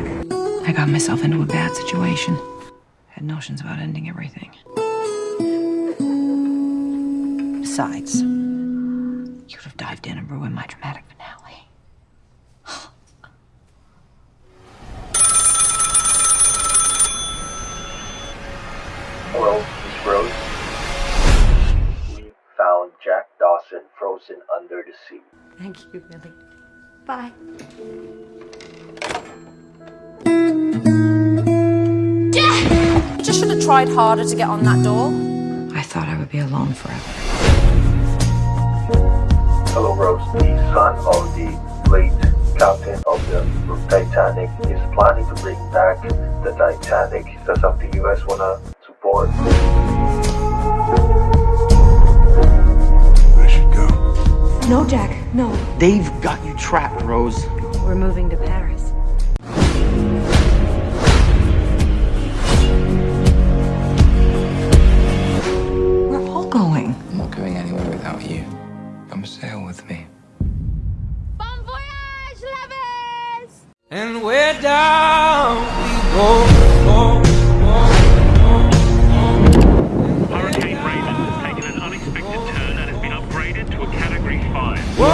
I got myself into a bad situation. Had notions about ending everything. Besides, you would have dived in and ruined my dramatic finale. Hello, Miss Rose. We found Jack Dawson frozen under the sea. Thank you, Billy. Bye. Tried harder to get on that door. I thought I would be alone forever. Hello, Rose. The son of the late captain of the Titanic is planning to bring back the Titanic. Is that something you guys wanna support? I should go. No, Jack, no. They've got you trapped, Rose. We're moving to Paris. Anywhere you. Come sail with me. Bon voyage, lovers! And we're down we go, go, Hurricane Raven has taken an unexpected turn and has been upgraded to a Category 5. Whoa.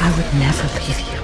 I would never leave you.